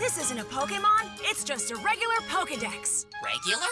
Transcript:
This isn't a Pokemon, it's just a regular Pokedex. Regular?